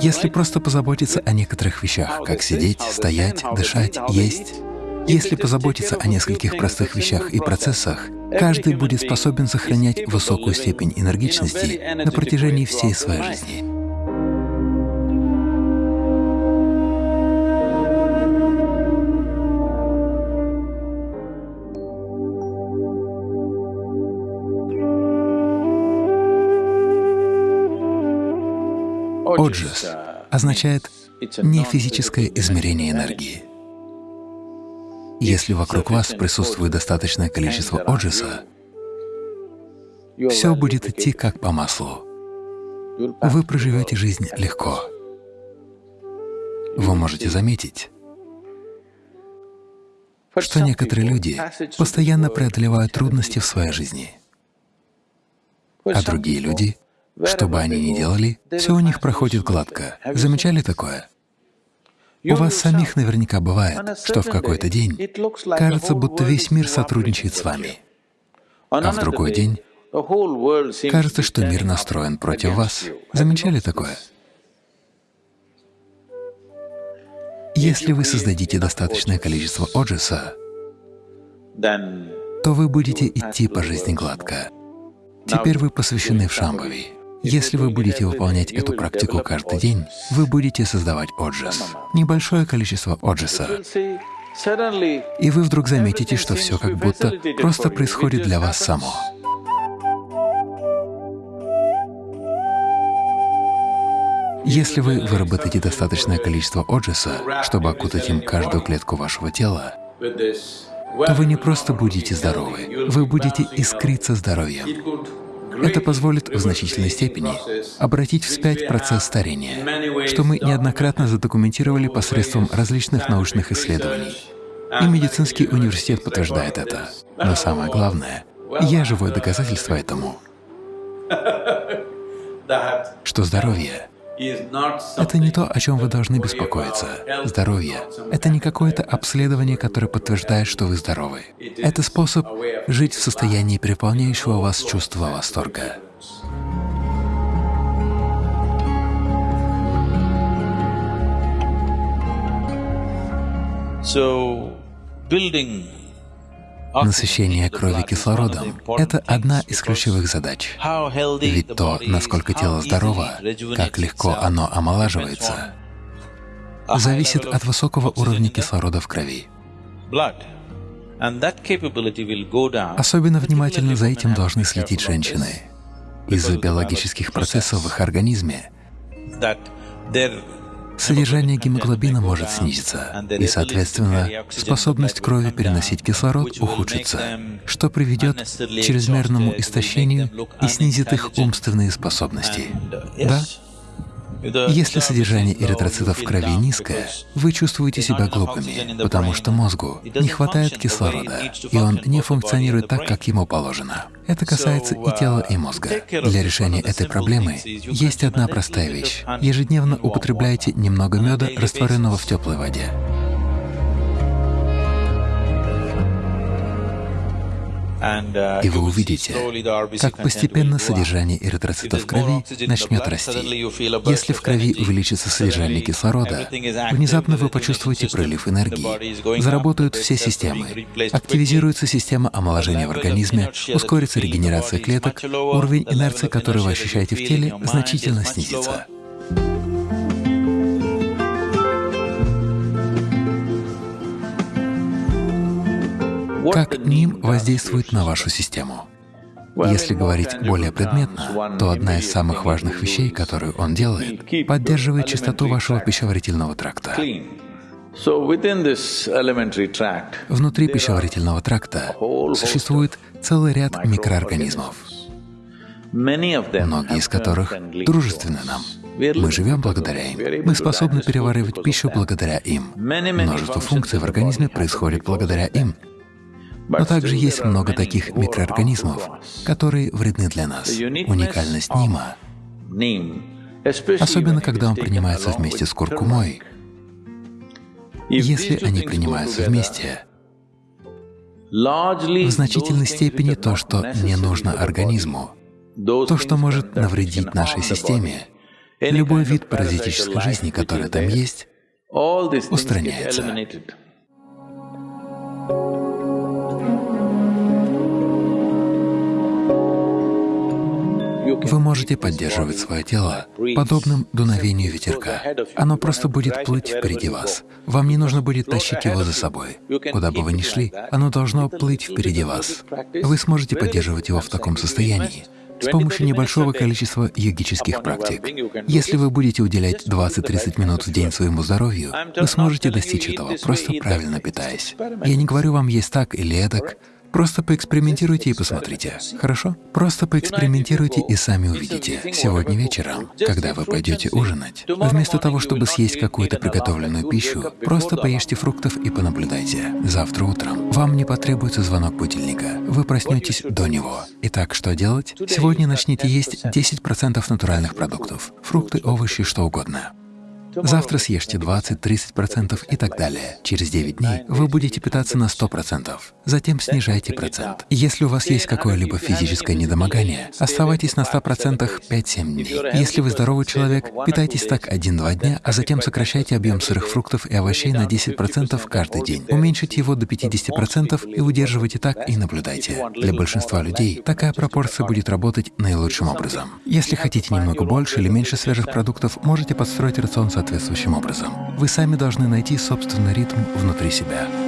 Если просто позаботиться о некоторых вещах, как сидеть, стоять, дышать, есть, если позаботиться о нескольких простых вещах и процессах, каждый будет способен сохранять высокую степень энергичности на протяжении всей своей жизни. Оджас означает не физическое измерение энергии. Если вокруг вас присутствует достаточное количество оджиса, все будет идти как по маслу. Вы проживете жизнь легко. Вы можете заметить, что некоторые люди постоянно преодолевают трудности в своей жизни, а другие люди что бы они ни делали, все у них проходит гладко. Замечали такое? У вас самих наверняка бывает, что в какой-то день кажется, будто весь мир сотрудничает с вами, а в другой день кажется, что мир настроен против вас. Замечали такое? Если вы создадите достаточное количество оджиса, то вы будете идти по жизни гладко. Теперь вы посвящены в Шамбави. Если вы будете выполнять эту практику каждый день, вы будете создавать оджас, небольшое количество оджаса, и вы вдруг заметите, что все как будто просто происходит для вас само. Если вы выработаете достаточное количество оджаса, чтобы окутать им каждую клетку вашего тела, то вы не просто будете здоровы, вы будете искриться здоровьем. Это позволит в значительной степени обратить вспять процесс старения, что мы неоднократно задокументировали посредством различных научных исследований. И медицинский университет подтверждает это. Но самое главное, я живое доказательство этому, что здоровье это не то, о чем вы должны беспокоиться. Здоровье — это не какое-то обследование, которое подтверждает, что вы здоровы. Это способ жить в состоянии переполняющего вас чувства восторга. So, building Насыщение крови кислородом — это одна из ключевых задач. Ведь то, насколько тело здорово, как легко оно омолаживается, зависит от высокого уровня кислорода в крови. Особенно внимательно за этим должны следить женщины. Из-за биологических процессов в их организме содержание гемоглобина может снизиться, и, соответственно, способность крови переносить кислород ухудшится, что приведет к чрезмерному истощению и снизит их умственные способности. Да? Если содержание эритроцитов в крови низкое, вы чувствуете себя глупыми, потому что мозгу не хватает кислорода, и он не функционирует так, как ему положено. Это касается и тела, и мозга. Для решения этой проблемы есть одна простая вещь. Ежедневно употребляйте немного меда, растворенного в теплой воде. И вы увидите, как постепенно содержание эритроцитов в крови начнет расти. Если в крови увеличится содержание кислорода, внезапно вы почувствуете прилив энергии, заработают все системы, активизируется система омоложения в организме, ускорится регенерация клеток, уровень инерции, который вы ощущаете в теле, значительно снизится. Как ним воздействует на вашу систему. Если говорить более предметно, то одна из самых важных вещей, которую он делает, поддерживает чистоту вашего пищеварительного тракта. Внутри пищеварительного тракта существует целый ряд микроорганизмов, многие из которых дружественны нам. Мы живем благодаря им. Мы способны переваривать пищу благодаря им. Множество функций в организме происходит благодаря им. Но также есть много таких микроорганизмов, которые вредны для нас. Уникальность нима, особенно когда он принимается вместе с куркумой, если они принимаются вместе, в значительной степени то, что не нужно организму, То, что может навредить нашей системе, любой вид паразитической жизни, который там есть, устраняется. Вы можете поддерживать свое тело подобным дуновению ветерка. Оно просто будет плыть впереди вас. Вам не нужно будет тащить его за собой. Куда бы вы ни шли, оно должно плыть впереди вас. Вы сможете поддерживать его в таком состоянии с помощью небольшого количества йогических практик. Если вы будете уделять 20-30 минут в день своему здоровью, вы сможете достичь этого, просто правильно питаясь. Я не говорю вам есть так или эдак, Просто поэкспериментируйте и посмотрите, хорошо? Просто поэкспериментируйте и сами увидите. Сегодня вечером, когда вы пойдете ужинать, вместо того, чтобы съесть какую-то приготовленную пищу, просто поешьте фруктов и понаблюдайте. Завтра утром вам не потребуется звонок будильника, вы проснетесь до него. Итак, что делать? Сегодня начните есть 10% натуральных продуктов, фрукты, овощи, что угодно. Завтра съешьте 20-30% и так далее. Через 9 дней вы будете питаться на 100%, затем снижайте процент. Если у вас есть какое-либо физическое недомогание, оставайтесь на 100% 5-7 дней. Если вы здоровый человек, питайтесь так 1-2 дня, а затем сокращайте объем сырых фруктов и овощей на 10% каждый день. Уменьшите его до 50% и удерживайте так и наблюдайте. Для большинства людей такая пропорция будет работать наилучшим образом. Если хотите немного больше или меньше свежих продуктов, можете подстроить рацион соответствующим образом. Вы сами должны найти собственный ритм внутри себя.